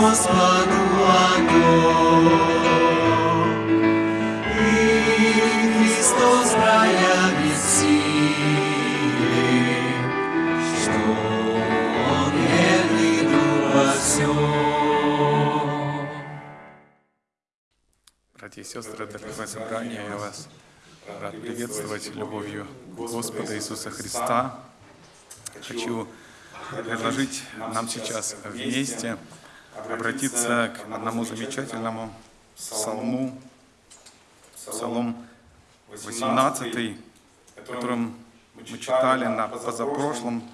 Господу. И Христос проявит силы, что. Братья и сестры, Церковное собрание, я вас рад приветствовать любовью Господа Иисуса Христа. Хочу предложить нам сейчас вместе обратиться к одному замечательному псалму, псалом 18, которым мы читали на позапрошлом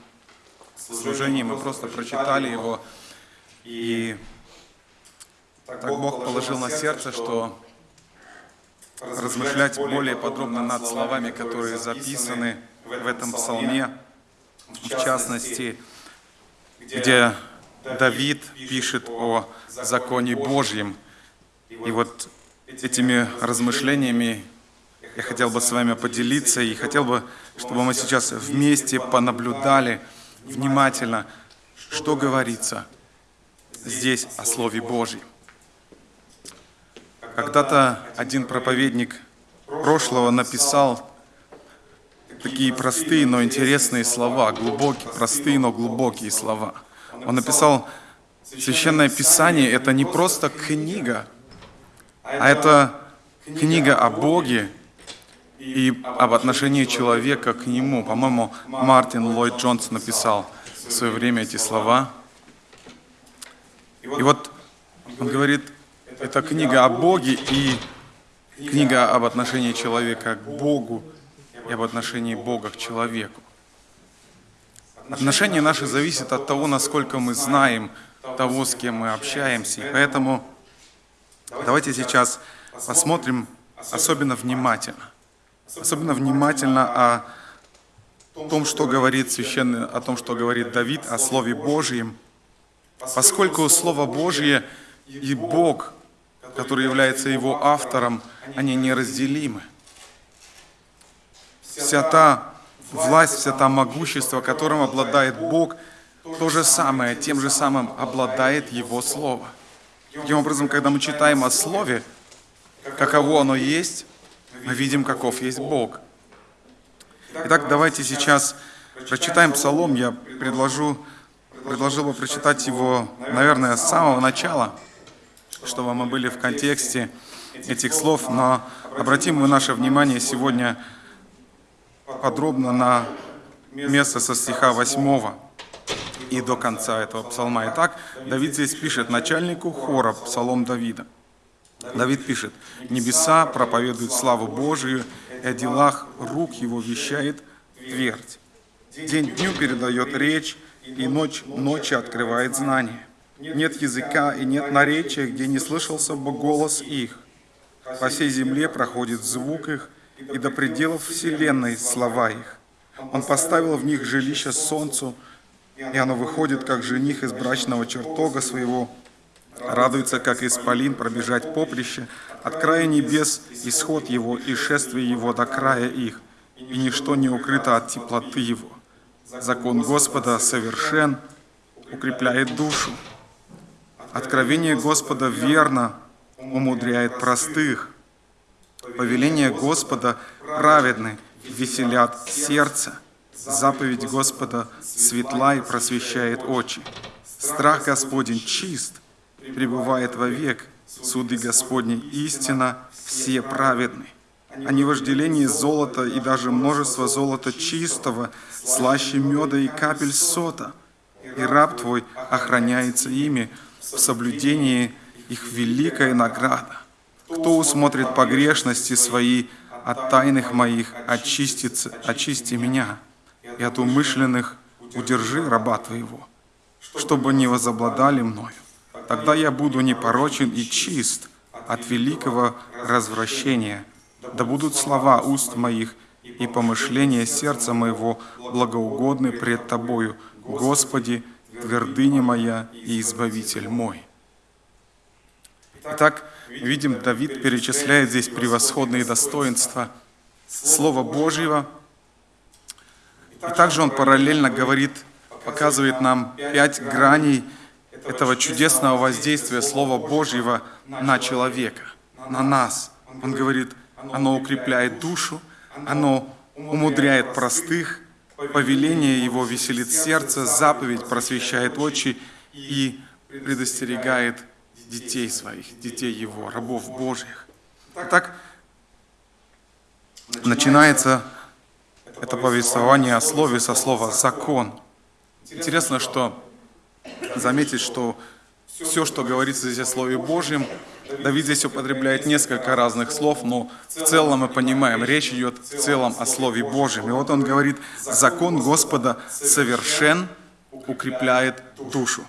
служении, мы просто прочитали его, и так Бог положил на сердце, что размышлять более подробно над словами, которые записаны в этом псалме, в частности, где Давид пишет о законе Божьем. И вот этими размышлениями я хотел бы с вами поделиться и хотел бы, чтобы мы сейчас вместе понаблюдали внимательно, что говорится здесь о Слове Божьем. Когда-то один проповедник прошлого написал такие простые, но интересные слова, глубокие, простые, но глубокие слова. Он написал, Священное Писание – это не просто книга, а это книга о Боге и об отношении человека к Нему. По-моему, Мартин Ллойд Джонс написал в свое время эти слова. И вот он говорит, это книга о Боге и книга об отношении человека к Богу и об отношении Бога к человеку. Отношение наше зависит от того, насколько мы знаем того, с кем мы общаемся. И поэтому давайте сейчас посмотрим особенно внимательно. Особенно внимательно о том, что говорит священный, о том, что говорит Давид о Слове Божьем. Поскольку Слово Божье и Бог, который является его автором, они неразделимы. Вся та власть, вся та могущество, которым обладает Бог, то же самое, тем же самым обладает Его Слово. Таким образом, когда мы читаем о Слове, каково оно есть, мы видим, каков есть Бог. Итак, давайте сейчас прочитаем Псалом. Я предложу, предложил бы прочитать его, наверное, с самого начала, чтобы мы были в контексте этих слов, но обратим мы наше внимание сегодня подробно на место со стиха 8 и до конца этого псалма. Итак, Давид здесь пишет начальнику хора, псалом Давида. Давид пишет, «Небеса проповедуют славу Божию, и о делах рук его вещает твердь. День дню передает речь, и ночь ночи открывает знание. Нет языка и нет наречия, где не слышался бы голос их. По всей земле проходит звук их, и до пределов вселенной слова их. Он поставил в них жилище солнцу, и оно выходит, как жених из брачного чертога своего, радуется, как исполин пробежать поприще, от края небес исход его и шествие его до края их, и ничто не укрыто от теплоты его. Закон Господа совершен, укрепляет душу. Откровение Господа верно, умудряет простых. Повеление Господа праведны, веселят сердце. Заповедь Господа светла и просвещает очи. Страх Господень чист, пребывает вовек. Суды Господни истина, все праведны. Они вожделение золота и даже множество золота чистого, слаще меда и капель сота. и раб Твой охраняется ими в соблюдении их великая награда. Кто усмотрит погрешности свои от тайных моих, очистится, очисти меня, и от умышленных удержи раба Твоего, чтобы не возобладали мною. Тогда я буду непорочен и чист от великого развращения. Да будут слова уст моих и помышления сердца моего благоугодны пред Тобою, Господи, твердыня моя и избавитель мой. Итак, видим, Давид перечисляет здесь превосходные достоинства Слова Божьего. И также он параллельно говорит, показывает нам пять граней этого чудесного воздействия Слова Божьего на человека, на нас. Он говорит, оно укрепляет душу, оно умудряет простых, повеление его веселит сердце, заповедь просвещает очи и предостерегает детей своих, детей его, рабов Божьих. Итак, начинается это повествование о слове со слова «закон». Интересно, что заметить, что все, что говорится здесь о Слове Божьем, Давид здесь употребляет несколько разных слов, но в целом мы понимаем, речь идет в целом о Слове Божьем. И вот он говорит, закон Господа совершен, укрепляет душу.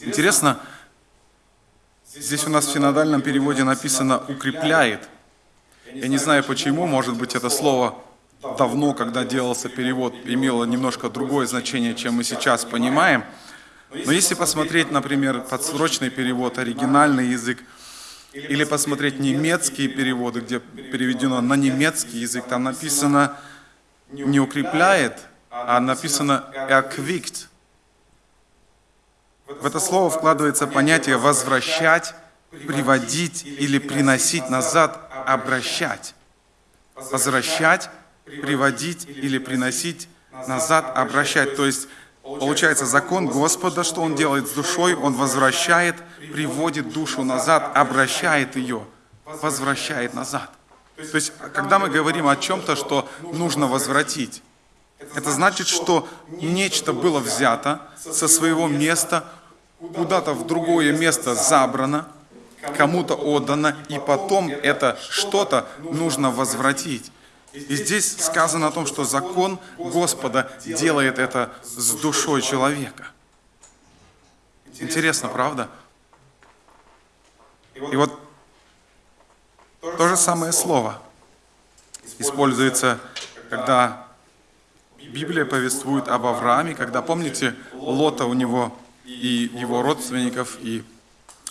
Интересно, здесь у нас в синодальном переводе написано «укрепляет». Я не знаю почему, может быть это слово давно, когда делался перевод, имело немножко другое значение, чем мы сейчас понимаем. Но если посмотреть, например, подсрочный перевод, оригинальный язык, или посмотреть немецкие переводы, где переведено на немецкий язык, там написано не укрепляет, а написано erquickt. В это слово вкладывается понятие возвращать, приводить или приносить назад, обращать. Возвращать, приводить или приносить назад, обращать. То есть, получается, закон Господа, что Он делает с душой, Он возвращает, приводит душу назад, обращает ее, возвращает назад. То есть, когда мы говорим о чем-то, что нужно возвратить, это значит, что нечто было взято со своего места, куда-то в другое место забрано, кому-то отдано, и потом это что-то нужно возвратить. И здесь сказано о том, что закон Господа делает это с душой человека. Интересно, правда? И вот то же самое слово используется, когда Библия повествует об Аврааме, когда, помните, Лота у него и его родственников, и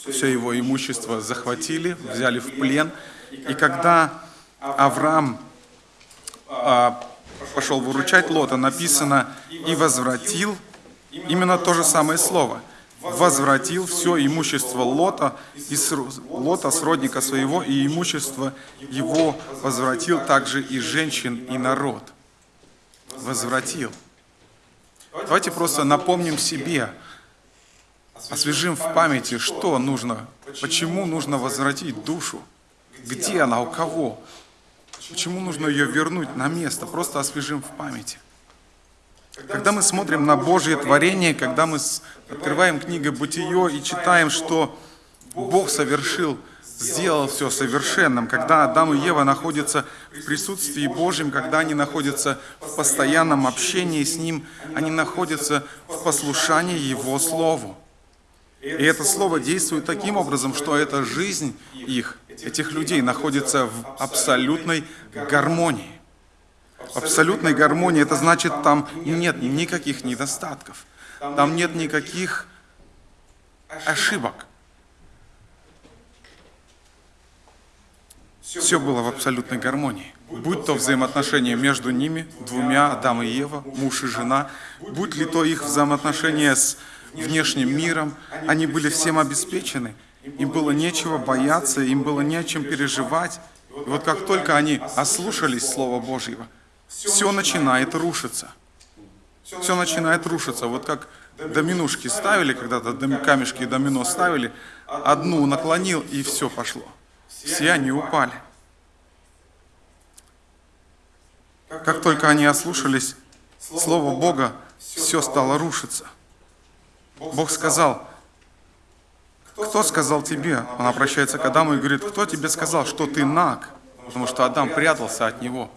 все его имущество захватили, взяли в плен. И когда Авраам а, пошел выручать Лота, написано «и возвратил» именно то же самое слово. Возвратил все имущество Лота, и Лота, сродника своего, и имущество его возвратил также и женщин, и народ. Возвратил. Давайте просто напомним себе, освежим в памяти, что нужно, почему нужно возвратить душу, где она, у кого, Почему нужно ее вернуть на место? Просто освежим в памяти. Когда мы смотрим на Божье творение, когда мы открываем книгу «Бытие» и читаем, что Бог совершил, сделал все совершенным, когда Адам и Ева находятся в присутствии Божьем, когда они находятся в постоянном общении с Ним, они находятся в послушании Его Слову. И это Слово действует таким образом, что эта жизнь их, этих людей, находится в абсолютной гармонии. Абсолютной гармонии это значит, там нет никаких недостатков, там нет никаких ошибок. Все было в абсолютной гармонии. Будь то взаимоотношения между ними, двумя, Адам и Ева, муж и жена, будь ли то их взаимоотношения с внешним миром, они были всем обеспечены. Им было нечего бояться, им было не о чем переживать. И вот как только они ослушались Слова Божьего, все начинает рушиться. Все начинает рушиться. Вот как доминушки ставили, когда-то камешки домино ставили, одну наклонил, и все пошло. Все они упали. Как только они ослушались Слова Бога, все стало рушиться. Бог сказал, кто сказал тебе? Он обращается к Адаму и говорит, кто тебе сказал, что ты наг? Потому что Адам прятался от него.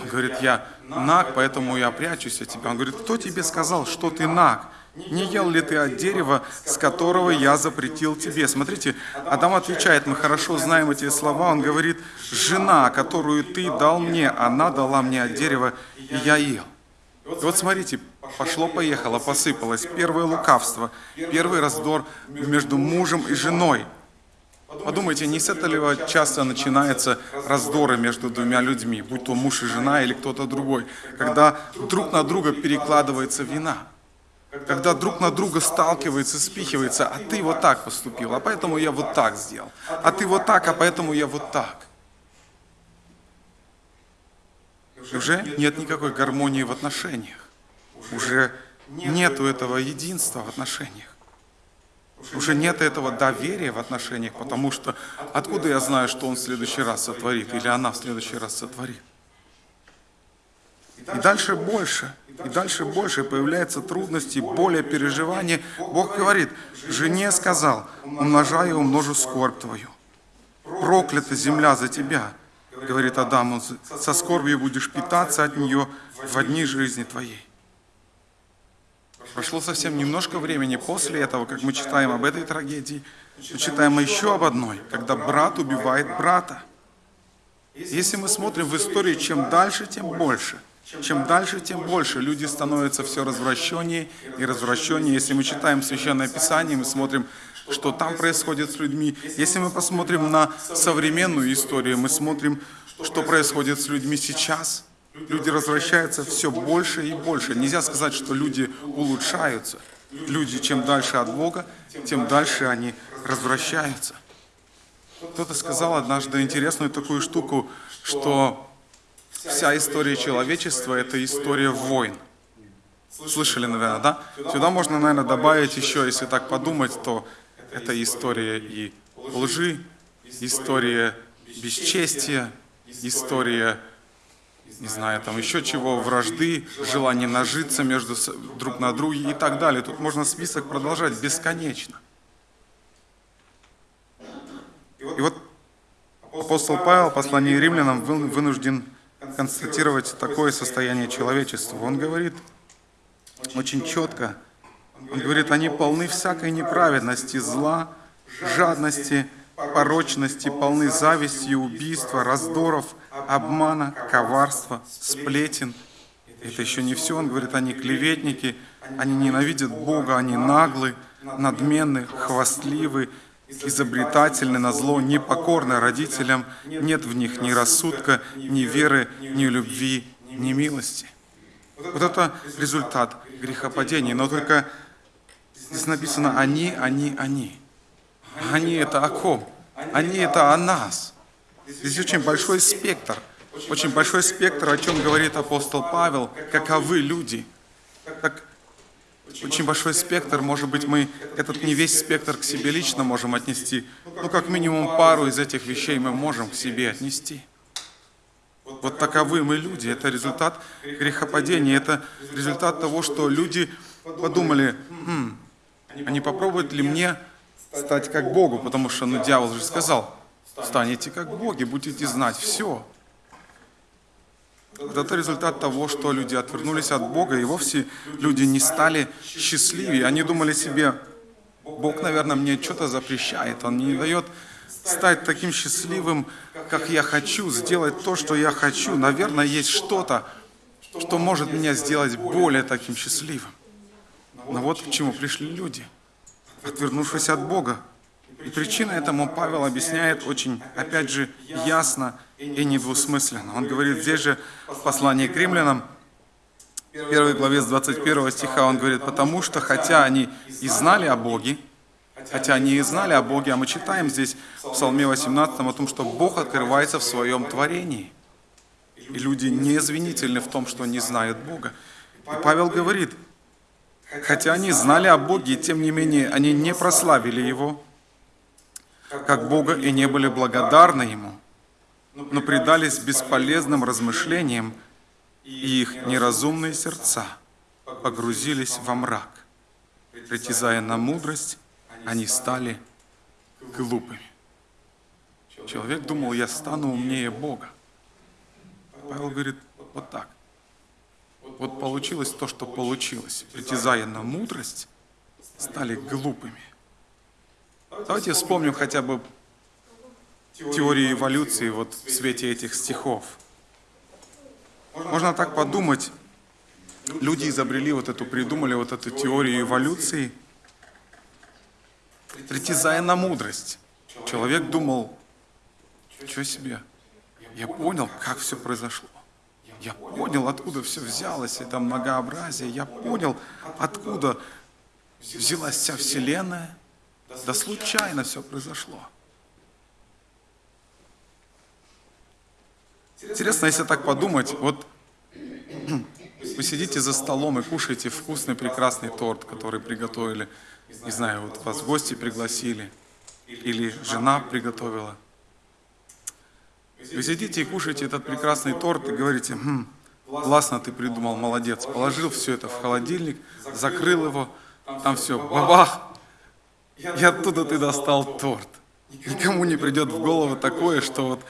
Он говорит, я наг, поэтому я прячусь от тебя. Он говорит, кто тебе сказал, что ты наг? Не ел ли ты от дерева, с которого я запретил тебе? Смотрите, Адам отвечает, мы хорошо знаем эти слова. Он говорит, жена, которую ты дал мне, она дала мне от дерева, и я ел. И вот смотрите, пошло-поехало, посыпалось. Первое лукавство, первый раздор между мужем и женой. Подумайте, не с этого часто начинаются раздоры между двумя людьми, будь то муж и жена или кто-то другой, когда друг на друга перекладывается вина когда друг на друга сталкивается, спихивается, а ты вот так поступил, а поэтому я вот так сделал, а ты вот так, а поэтому я вот так. Уже нет никакой гармонии в отношениях. Уже нету этого единства в отношениях. Уже нет этого доверия в отношениях, потому что откуда я знаю, что он в следующий раз сотворит, или она в следующий раз сотворит? И дальше больше, и дальше больше появляются трудности, боли, переживания. Бог говорит, жене сказал, умножаю умножу скорбь твою. Проклята земля за тебя, говорит Адаму, со скорбью будешь питаться от нее в одни жизни твоей. Прошло совсем немножко времени после этого, как мы читаем об этой трагедии, мы читаем еще об одной, когда брат убивает брата. Если мы смотрим в истории, чем дальше, тем больше. Чем дальше, тем больше люди становятся все развращеннее и развращеннее. Если мы читаем Священное Писание, мы смотрим, что там происходит с людьми. Если мы посмотрим на современную историю, мы смотрим, что происходит с людьми сейчас. Люди развращаются все больше и больше. Нельзя сказать, что люди улучшаются. Люди, чем дальше от Бога, тем дальше они развращаются. Кто-то сказал однажды интересную такую штуку, что Вся история человечества – это история войн. Слышали, наверное, да? Сюда можно, наверное, добавить еще, если так подумать, то это история и лжи, история бесчестия, история, не знаю, там еще чего, вражды, желание нажиться между друг на друге и так далее. Тут можно список продолжать бесконечно. И вот апостол Павел, послание римлянам, вынужден констатировать такое состояние человечества. Он говорит очень четко, он говорит, они полны всякой неправедности, зла, жадности, порочности, полны зависти, убийства, раздоров, обмана, коварства, сплетен. Это еще не все. Он говорит, они клеветники, они ненавидят Бога, они наглы, надменны, хвастливы, изобретательны на зло, непокорны родителям, нет в них ни рассудка, ни веры, ни любви, ни милости. Вот это результат грехопадения. Но только здесь написано «они, они, они». Они – это о ком? Они – это о нас. Здесь очень большой спектр. Очень большой спектр, о чем говорит апостол Павел, каковы люди. Как очень большой спектр, может быть, мы этот не весь спектр к себе лично можем отнести, но как минимум пару из этих вещей мы можем к себе отнести. Вот таковы мы люди, это результат грехопадения, это результат того, что люди подумали, хм, а не попробуют ли мне стать как Богу, потому что, ну, дьявол же сказал, станете как боги, будете знать все. Это результат того, что люди отвернулись от Бога, и вовсе люди не стали счастливее. Они думали себе, Бог, наверное, мне что-то запрещает, Он не дает стать таким счастливым, как я хочу, сделать то, что я хочу. Наверное, есть что-то, что может меня сделать более таким счастливым. Но вот к чему пришли люди, отвернувшись от Бога. И причина этому Павел объясняет очень, опять же, ясно и недвусмысленно. Он говорит здесь же в послании к римлянам, первой главе с 21 стиха, он говорит, «Потому что, хотя они и знали о Боге, хотя они и знали о Боге, а мы читаем здесь в Псалме 18 о том, что Бог открывается в своем творении. И люди не извинительны в том, что не знают Бога. И Павел говорит, хотя они знали о Боге, тем не менее они не прославили Его, как Бога и не были благодарны Ему, но предались бесполезным размышлениям, и их неразумные сердца погрузились во мрак. Притязая на мудрость, они стали глупыми. Человек думал, я стану умнее Бога. Павел говорит, вот так. Вот получилось то, что получилось. Притязая на мудрость, стали глупыми. Давайте вспомним хотя бы теорию эволюции вот в свете этих стихов. Можно так подумать, люди изобрели вот эту, придумали вот эту теорию эволюции, притязая на мудрость. Человек думал, что себе, я понял, как все произошло. Я понял, откуда все взялось, это многообразие. Я понял, откуда взялась вся Вселенная. Да случайно все произошло. Интересно, если так подумать, вот вы сидите за столом и кушаете вкусный, прекрасный торт, который приготовили. Не знаю, вот вас гости пригласили, или жена приготовила. Вы сидите и кушаете этот прекрасный торт и говорите, хм, классно ты придумал, молодец. Положил все это в холодильник, закрыл его, там все, бабах, и оттуда ты достал торт. Никому не придет в голову такое, что вот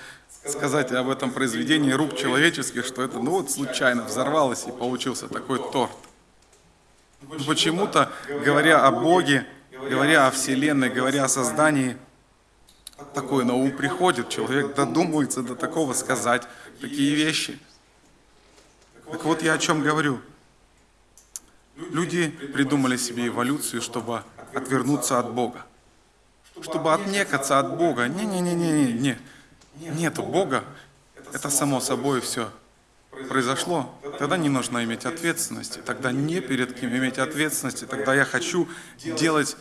сказать об этом произведении рук человеческих, что это ну вот случайно взорвалось и получился такой торт. Почему-то, говоря о Боге, говоря о Вселенной, говоря о создании, такое на ум приходит. Человек додумывается до такого сказать такие вещи. Так вот я о чем говорю. Люди придумали себе эволюцию, чтобы отвернуться от Бога. Чтобы отнекаться от Бога. Не-не-не-не-не. не. Нету Бога. Это само собой все произошло. Тогда не нужно иметь ответственности. Тогда не перед кем иметь ответственности. Тогда я хочу делать,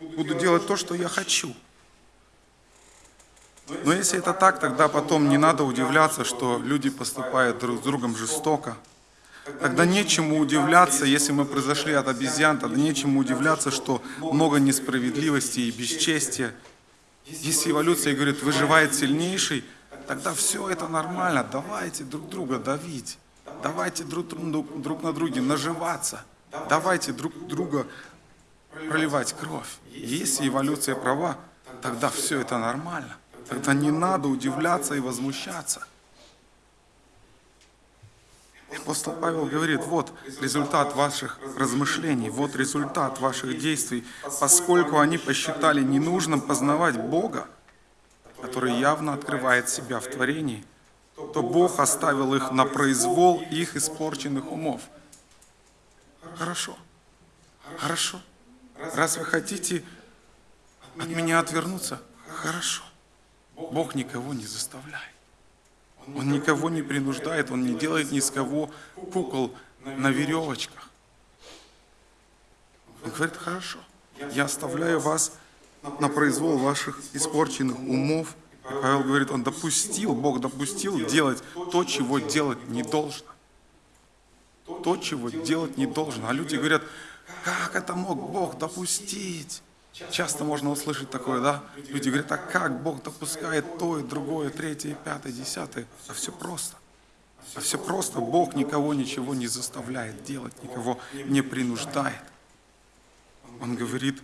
буду делать то, что я хочу. Но если это так, тогда потом не надо удивляться, что люди поступают друг с другом жестоко. Тогда нечему удивляться, если мы произошли от обезьян, тогда нечему удивляться, что много несправедливости и бесчестия. Если эволюция говорит, выживает сильнейший, тогда все это нормально. Давайте друг друга давить. Давайте друг, друг, друг на друге наживаться. Давайте друг друга проливать кровь. Если эволюция права, тогда все это нормально. Тогда не надо удивляться и возмущаться. Апостол Павел говорит, вот результат ваших размышлений, вот результат ваших действий, поскольку они посчитали ненужным познавать Бога, который явно открывает себя в творении, то Бог оставил их на произвол их испорченных умов. Хорошо, хорошо. Раз вы хотите от меня отвернуться, хорошо. Бог никого не заставляет. Он никого не принуждает, Он не делает ни с кого кукол на веревочках. Он говорит, хорошо, я оставляю вас на произвол ваших испорченных умов. И Павел говорит, он допустил, Бог допустил делать то, чего делать не должно. То, чего делать не должно. А люди говорят, как это мог Бог допустить? Часто можно услышать такое, да? Люди говорят, а как Бог допускает то и другое, третье, пятое, десятое? А все просто. А все просто. Бог никого ничего не заставляет делать, никого не принуждает. Он говорит,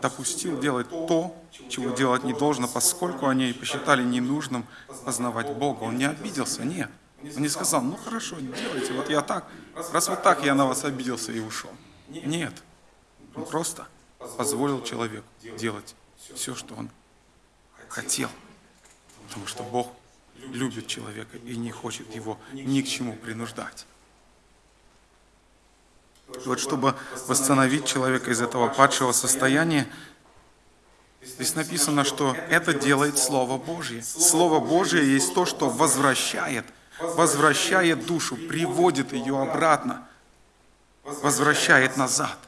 допустил делать то, чего делать не должно, поскольку они посчитали ненужным познавать Бога. Он не обиделся, нет. Он не сказал, ну хорошо, делайте, вот я так, раз вот так я на вас обиделся и ушел. Нет, он просто позволил человеку делать все, что он хотел. Потому что Бог любит человека и не хочет его ни к чему принуждать. И вот чтобы восстановить человека из этого падшего состояния, здесь написано, что это делает Слово Божье. Слово Божье есть то, что возвращает, возвращает душу, приводит ее обратно, возвращает назад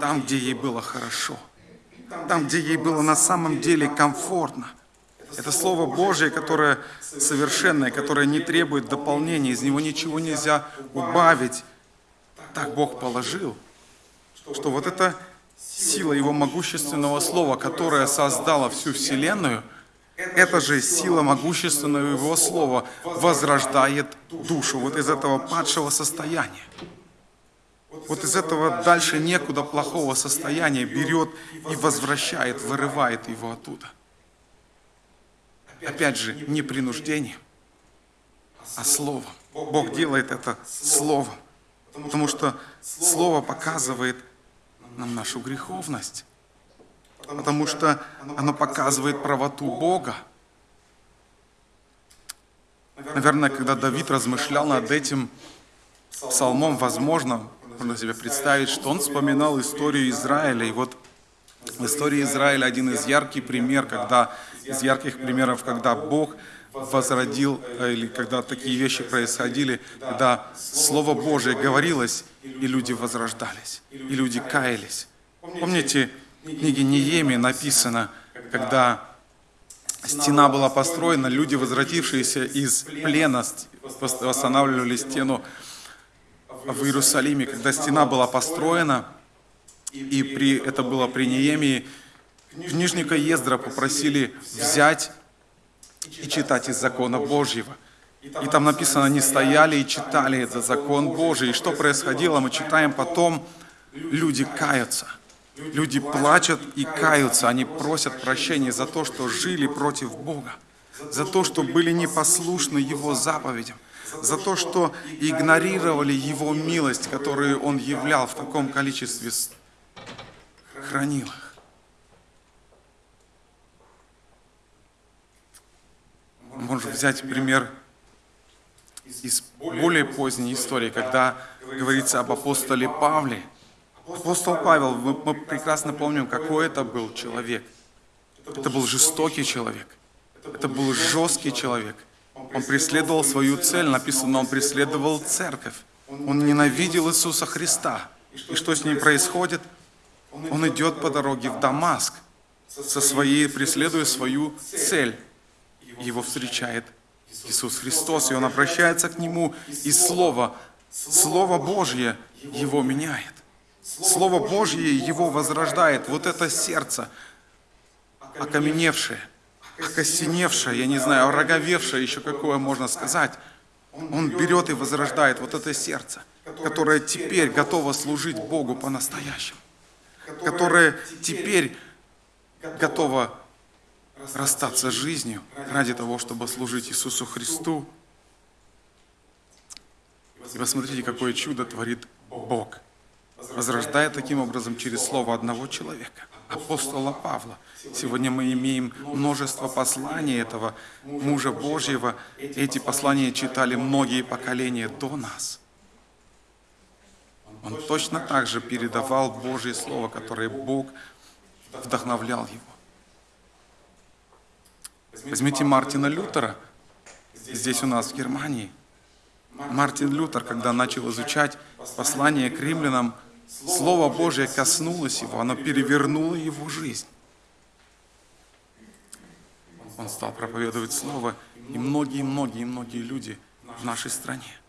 там, где ей было хорошо, там, где ей было на самом деле комфортно. Это Слово Божье, которое совершенное, которое не требует дополнения, из него ничего нельзя убавить. Так Бог положил, что вот эта сила Его могущественного Слова, которая создала всю Вселенную, эта же сила могущественного Его Слова возрождает душу вот из этого падшего состояния. Вот из этого дальше некуда плохого состояния берет и возвращает, вырывает его оттуда. Опять же, не принуждением, а словом. Бог делает это словом, потому что слово показывает нам нашу греховность, потому что оно показывает правоту Бога. Наверное, когда Давид размышлял над этим псалмом, возможно, можно себе представить, что он вспоминал историю Израиля. И вот в истории Израиля один из ярких пример, когда, из ярких примеров, когда Бог возродил, э, или когда такие вещи происходили, когда Слово Божие говорилось, и люди возрождались, и люди каялись. Помните, в книге Неемии написано, когда стена была построена, люди, возвратившиеся из плена, восстанавливали стену в Иерусалиме, когда стена была построена, и при, это было при Неемии, книжника Ездра попросили взять и читать из закона Божьего. И там написано, они стояли и читали этот закон Божий. И что происходило, мы читаем потом, люди каются. Люди плачут и каются, они просят прощения за то, что жили против Бога, за то, что были непослушны Его заповедям, за то, что игнорировали Его милость, которую Он являл в таком количестве, хранил. Можем взять пример из более поздней истории, когда говорится об апостоле Павле. Апостол Павел, мы, мы прекрасно помним, какой это был человек. Это был жестокий человек. Это был жесткий человек. Он преследовал свою цель, написано, он преследовал церковь. Он ненавидел Иисуса Христа. И что с ним происходит? Он идет по дороге в Дамаск, со своей, преследуя свою цель. Его встречает Иисус Христос, и он обращается к нему, и Слово, Слово Божье его меняет. Слово Божье его возрождает. Вот это сердце, окаменевшее, окосеневшее, я не знаю, ороговевшее, еще какое можно сказать, он берет и возрождает вот это сердце, которое теперь готово служить Богу по-настоящему, которое теперь готово расстаться с жизнью ради того, чтобы служить Иисусу Христу. И посмотрите, какое чудо творит Бог, возрождая таким образом через слово одного человека, апостола Павла. Сегодня мы имеем множество посланий этого мужа Божьего. Эти послания читали многие поколения до нас. Он точно так же передавал Божье Слово, которое Бог вдохновлял его. Возьмите Мартина Лютера, здесь у нас в Германии. Мартин Лютер, когда начал изучать послание к римлянам, Слово Божье коснулось его, оно перевернуло его жизнь. Он стал проповедовать Слово, и многие-многие-многие люди в нашей стране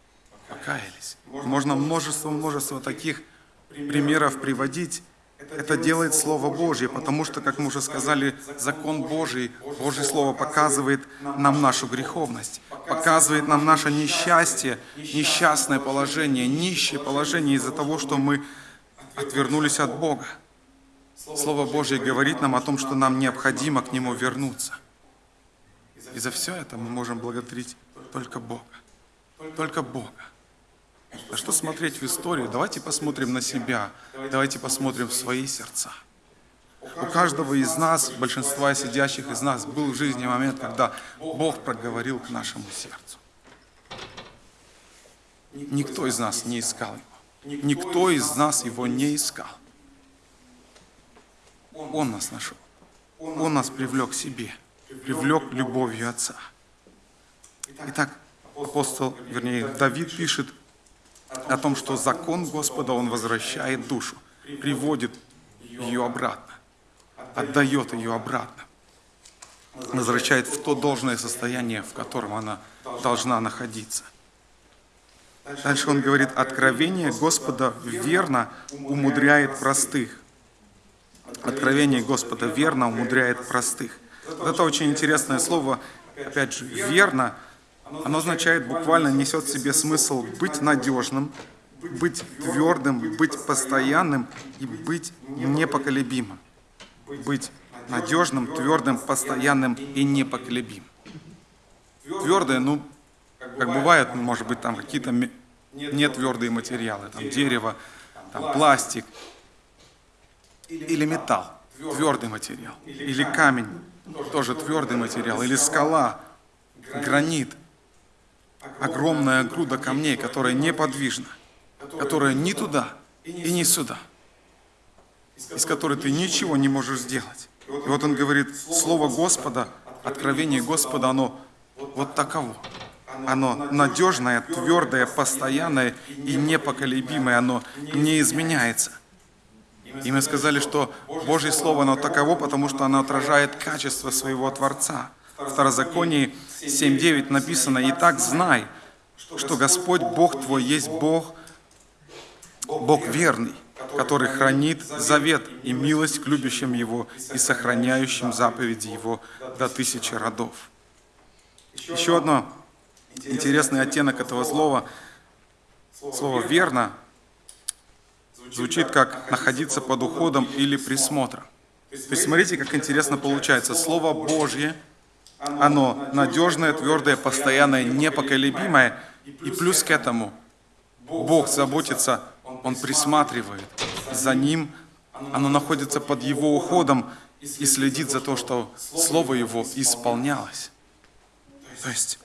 покаялись. Можно множество-множество таких примеров приводить, это делает Слово Божье, потому что, как мы уже сказали, закон Божий, Божье Слово показывает нам нашу греховность, показывает нам наше несчастье, несчастное положение, нищее положение из-за того, что мы отвернулись от Бога. Слово Божье говорит нам о том, что нам необходимо к Нему вернуться. И за все это мы можем благодарить только Бога. Только Бога. А что смотреть в историю? Давайте посмотрим на себя. Давайте посмотрим в свои сердца. У каждого из нас, большинства сидящих из нас, был в жизни момент, когда Бог проговорил к нашему сердцу. Никто из нас не искал. Никто из нас его не искал. Он нас нашел. Он нас привлек к себе. Привлек любовью Отца. Итак, апостол, вернее, Давид пишет о том, что закон Господа, он возвращает душу, приводит ее обратно, отдает ее обратно, возвращает в то должное состояние, в котором она должна находиться. Дальше он говорит, откровение Господа верно умудряет простых. Откровение Господа верно умудряет простых. Это очень интересное слово, опять же, верно – оно означает буквально, несет в себе смысл быть надежным, быть твердым, быть постоянным и быть непоколебимым. Быть надежным, твердым, постоянным и непоколебимым. Твердое, ну, как бывает, может быть, там какие-то нетвердые материалы, там дерево, там пластик. или металл, твердый. Материал, или камень, тоже твердый материал, или скала, гранит, огромная груда камней, которая неподвижна, которая ни туда и ни сюда, из которой ты ничего не можешь сделать. И вот он говорит, Слово Господа, откровение Господа, оно вот таково. Оно надежное, твердое, постоянное и непоколебимое, оно не изменяется. И мы сказали, что Божье Слово, оно таково, потому что оно отражает качество своего Творца. В Второзаконии 7.9 написано, «Итак, знай, что Господь Бог твой есть Бог, Бог верный, который хранит завет и милость к любящим Его и сохраняющим заповеди Его до тысячи родов». Еще одно интересный оттенок этого слова, слово «верно», звучит как «находиться под уходом или присмотром». То есть смотрите, как интересно получается. Слово Божье, оно надежное, твердое, постоянное, непоколебимое. И плюс к этому Бог заботится, Он присматривает за ним, оно находится под Его уходом и следит за то, что Слово Его исполнялось. То есть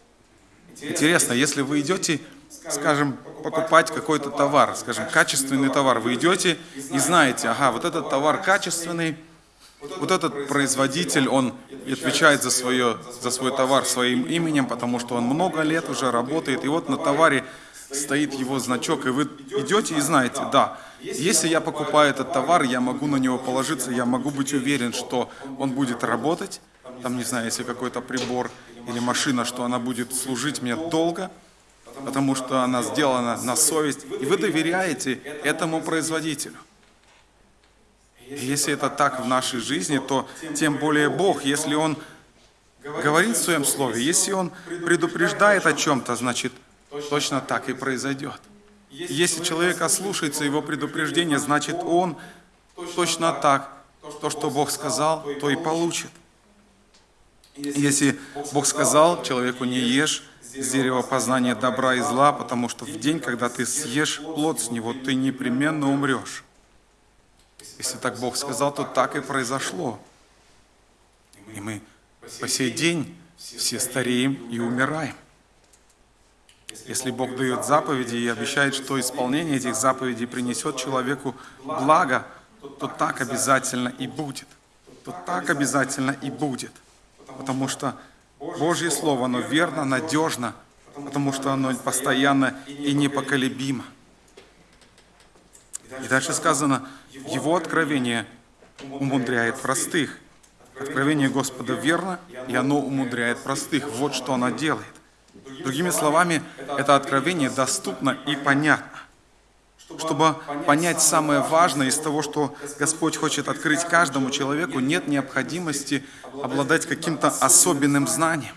Интересно, если вы идете, скажем, покупать какой-то товар, скажем, качественный товар, вы идете и знаете, ага, вот этот товар качественный, вот этот производитель, он отвечает за, свое, за свой товар своим именем, потому что он много лет уже работает, и вот на товаре стоит его значок, и вы идете и знаете, да, если я покупаю этот товар, я могу на него положиться, я могу быть уверен, что он будет работать, там, не знаю, если какой-то прибор или машина, что она будет служить мне долго, потому что она сделана на совесть, и вы доверяете этому производителю. И если это так в нашей жизни, то тем более Бог, если Он говорит в Своем Слове, если Он предупреждает о чем-то, значит, точно так и произойдет. Если человек ослушается Его предупреждения, значит, он точно так, то, что Бог сказал, то и получит. Если Бог сказал человеку не ешь с дерева познания добра и зла, потому что в день, когда ты съешь плод с него, ты непременно умрешь. Если так Бог сказал, то так и произошло. И мы по сей день все стареем и умираем. Если Бог дает заповеди и обещает, что исполнение этих заповедей принесет человеку благо, то так обязательно и будет. То так обязательно и будет потому что Божье Слово, оно верно, надежно, потому что оно постоянно и непоколебимо. И дальше сказано, Его откровение умудряет простых. Откровение Господа верно, и оно умудряет простых. Вот что оно делает. Другими словами, это откровение доступно и понятно чтобы понять самое важное из того, что Господь хочет открыть каждому человеку, нет необходимости обладать каким-то особенным знанием.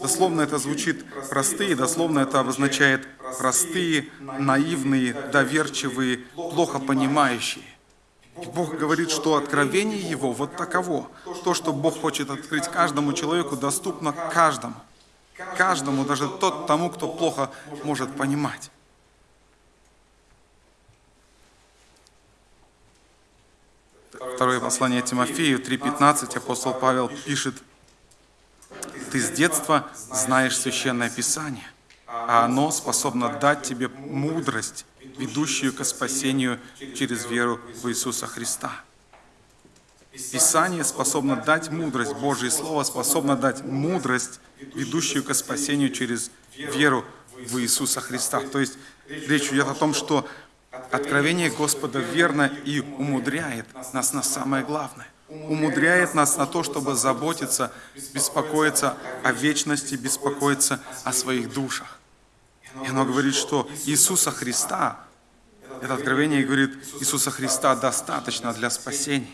Дословно это звучит простые, дословно это обозначает простые, наивные, доверчивые, плохо понимающие. И Бог говорит, что откровение Его вот таково. То, что Бог хочет открыть каждому человеку, доступно каждому. Каждому, даже тот тому, кто плохо может понимать. Второе послание Тимофею 3.15 апостол Павел пишет, «Ты с детства знаешь Священное Писание, а оно способно дать тебе мудрость, ведущую к спасению через веру в Иисуса Христа». Писание способно дать мудрость, Божье Слово способно дать мудрость, ведущую к спасению через веру в Иисуса Христа. То есть речь идет о том, что Откровение Господа верно и умудряет нас на самое главное. Умудряет нас на то, чтобы заботиться, беспокоиться о вечности, беспокоиться о своих душах. И оно говорит, что Иисуса Христа, это откровение говорит, Иисуса Христа достаточно для спасения.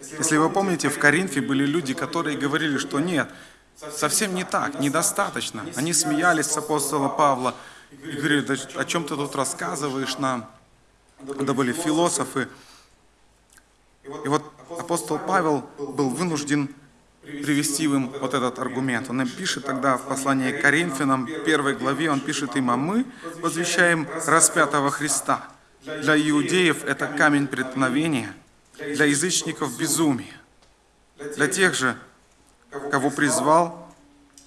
Если вы помните, в Коринфе были люди, которые говорили, что нет, совсем не так, недостаточно. Они смеялись с апостола Павла, и говорили, да о чем ты тут рассказываешь нам? Это были философы. И вот апостол Павел был вынужден привести им вот этот аргумент. Он им пишет тогда в послании к Коринфянам, первой главе, он пишет им, а мы возвещаем распятого Христа. Для иудеев это камень преткновения, для язычников безумие. Для тех же, кого призвал,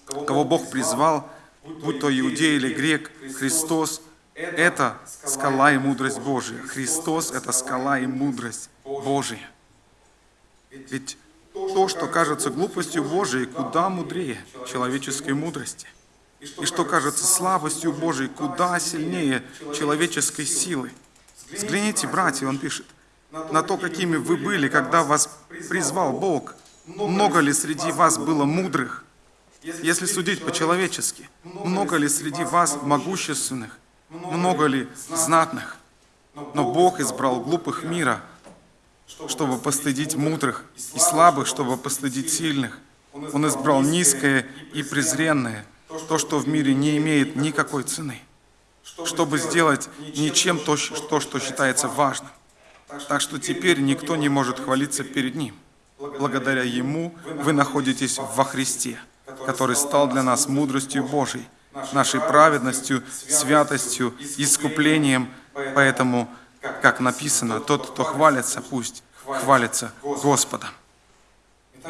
кого Бог призвал, будь то иудей или грек, Христос – это скала и мудрость Божия. Христос – это скала и мудрость Божия. Ведь то, что кажется глупостью Божией, куда мудрее человеческой мудрости. И что кажется слабостью Божией, куда сильнее человеческой силы. Взгляните, братья, он пишет, на то, какими вы были, когда вас призвал Бог. Много ли среди вас было мудрых? Если судить по-человечески, много ли среди вас могущественных? Много ли знатных? Но Бог избрал глупых мира, чтобы постыдить мудрых, и слабых, чтобы постыдить сильных. Он избрал низкое и презренное, то, что в мире не имеет никакой цены, чтобы сделать ничем то, что, что считается важным. Так что теперь никто не может хвалиться перед Ним. Благодаря Ему вы находитесь во Христе, который стал для нас мудростью Божией, нашей праведностью, святостью, искуплением. Поэтому как написано, тот, кто хвалится, пусть хвалится Господом.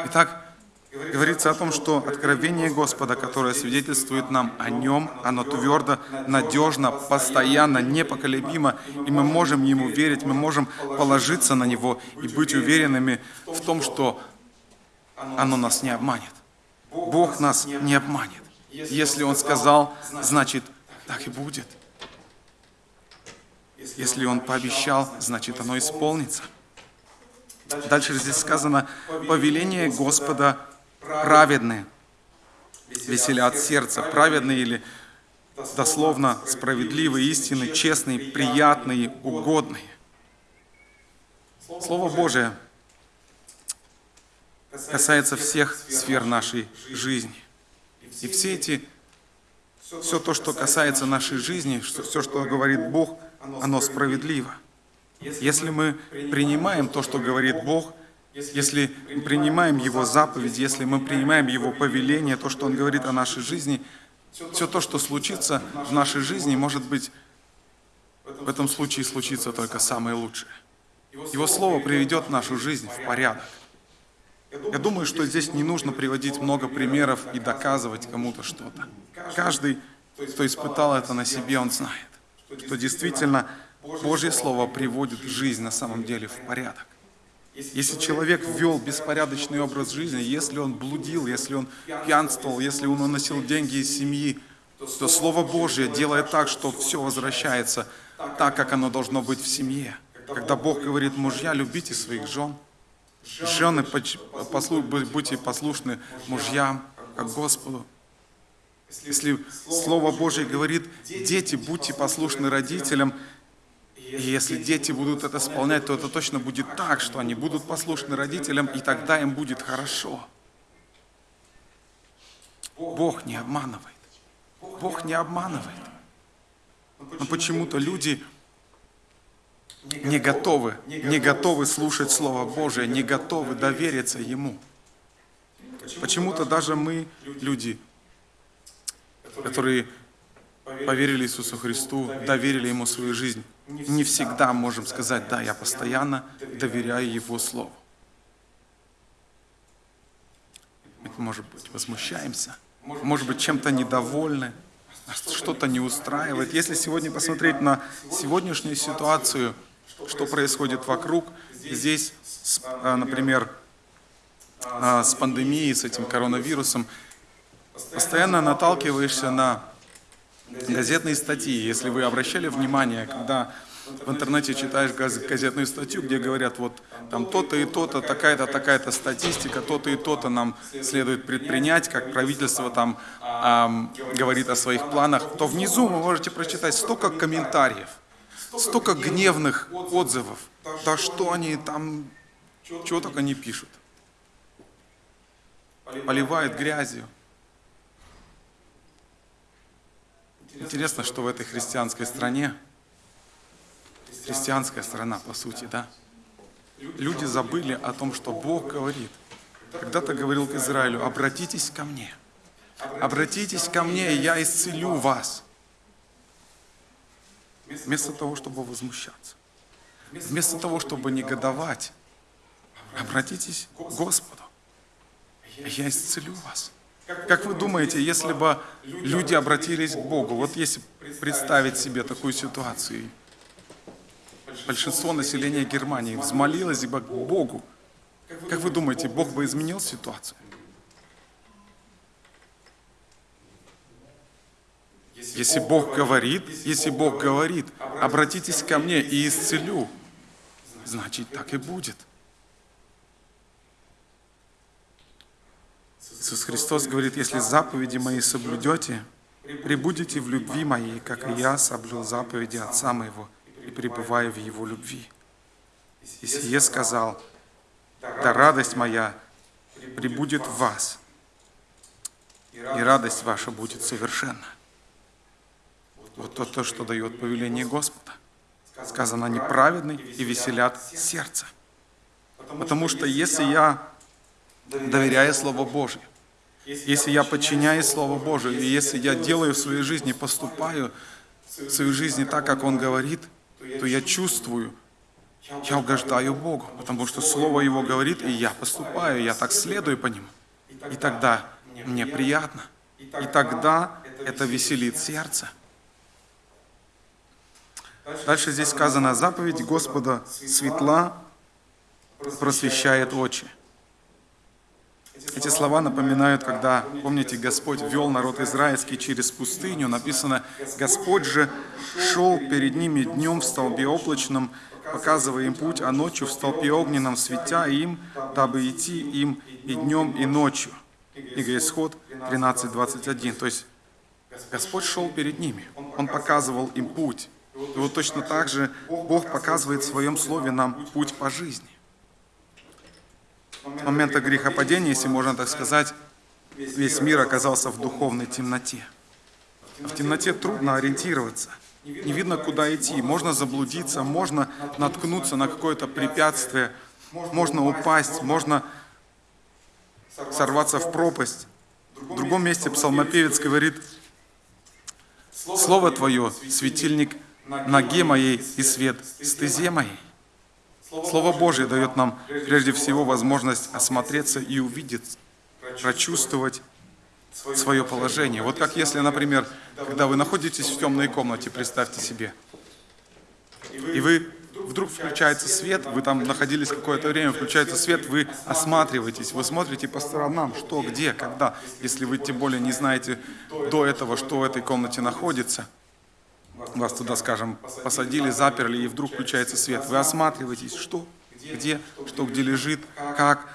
Итак, говорится о том, что откровение Господа, которое свидетельствует нам о Нем, оно твердо, надежно, постоянно, непоколебимо, и мы можем Ему верить, мы можем положиться на Него и быть уверенными в том, что оно нас не обманет. Бог нас не обманет. Если Он сказал, значит, так и будет. Если Он пообещал, значит оно исполнится. Дальше здесь сказано, повеление Господа праведные, веселят сердце, праведные или дословно справедливые, истины, честные, приятные, угодные. Слово Божие касается всех сфер нашей жизни. И все эти, все то, что касается нашей жизни, все, что говорит Бог – оно справедливо. Если мы принимаем то, что говорит Бог, если принимаем Его заповедь, если мы принимаем Его повеление, то, что Он говорит о нашей жизни, все то, что случится в нашей жизни, может быть, в этом случае случится только самое лучшее. Его Слово приведет нашу жизнь в порядок. Я думаю, что здесь не нужно приводить много примеров и доказывать кому-то что-то. Каждый, кто испытал это на себе, он знает что действительно Божье Слово приводит жизнь на самом деле в порядок. Если человек вел беспорядочный образ жизни, если он блудил, если он пьянствовал, если он уносил деньги из семьи, то Слово Божье делает так, что все возвращается так, как оно должно быть в семье. Когда Бог говорит, мужья, любите своих жен, жены, послу, будьте послушны мужьям, как Господу. Если Слово Божье говорит, дети, будьте послушны родителям, и если дети будут это исполнять, то это точно будет так, что они будут послушны родителям, и тогда им будет хорошо. Бог не обманывает. Бог не обманывает. Но почему-то люди не готовы, не готовы слушать Слово Божие, не готовы довериться Ему. Почему-то даже мы, люди, которые поверили Иисусу Христу, доверили Ему свою жизнь, не всегда можем сказать, да, я постоянно доверяю Его Слову. Может быть, возмущаемся, может быть, чем-то недовольны, что-то не устраивает. Если сегодня посмотреть на сегодняшнюю ситуацию, что происходит вокруг, здесь, а, например, а, с пандемией, с этим коронавирусом, постоянно наталкиваешься на газетные статьи. Если вы обращали внимание, когда в интернете читаешь газетную статью, где говорят, вот там то-то и то-то, такая-то, такая-то статистика, то-то и то-то нам следует предпринять, как правительство там эм, говорит о своих планах, то внизу вы можете прочитать столько комментариев, столько гневных отзывов. Да что они там, чего только не пишут. Поливают грязью. Интересно, что в этой христианской стране, христианская страна, по сути, да, люди забыли о том, что Бог говорит. Когда-то говорил к Израилю, обратитесь ко мне, обратитесь ко мне, и я исцелю вас. Вместо того, чтобы возмущаться, вместо того, чтобы негодовать, обратитесь к Господу, я исцелю вас. Как вы думаете, если бы люди обратились к Богу, вот если представить себе такую ситуацию, большинство населения Германии взмолилось бы к Богу, как вы думаете, Бог бы изменил ситуацию? Если Бог говорит, если Бог говорит, обратитесь ко мне и исцелю, значит так и будет. Иисус Христос говорит, если заповеди мои соблюдете, прибудете в любви моей, как и я соблюл заповеди Отца моего и пребываю в Его любви. И сие сказал, да радость моя прибудет в вас, и радость ваша будет совершенна. Вот то, то, что дает повеление Господа. Сказано, они праведны и веселят сердце. Потому что если я доверяя Слову Божьему, если я подчиняюсь Слову Божию, и если я делаю в своей жизни, поступаю в своей жизни так, как Он говорит, то я чувствую, я угождаю Богу, потому что Слово Его говорит, и я поступаю, я так следую по Нему. И тогда мне приятно. И тогда это веселит сердце. Дальше здесь сказано, заповедь Господа светла просвещает очи. Эти слова напоминают, когда, помните, Господь вел народ израильский через пустыню. Написано, Господь же шел перед ними днем в столбе облачном, показывая им путь, а ночью в столпе огненном, светя им, дабы идти им и днем, и ночью. Книга Исход 13.21. То есть Господь шел перед ними, Он показывал им путь. И вот точно так же Бог показывает в Своем Слове нам путь по жизни. С момента грехопадения, если можно так сказать, весь мир оказался в духовной темноте. В темноте трудно ориентироваться. Не видно, куда идти. Можно заблудиться, можно наткнуться на какое-то препятствие, можно упасть, можно сорваться в пропасть. В другом месте псалмопевец говорит, «Слово Твое – светильник ноге моей и свет стезе моей». Слово Божье дает нам прежде всего возможность осмотреться и увидеть, прочувствовать свое положение. Вот как если, например, когда вы находитесь в темной комнате, представьте себе, и вы вдруг включается свет, вы там находились какое-то время, включается свет, вы осматриваетесь, вы смотрите по сторонам, что, где, когда, если вы тем более не знаете до этого, что в этой комнате находится – вас туда, скажем, посадили, заперли, и вдруг включается свет. Вы осматриваетесь, что, где, что где лежит, как.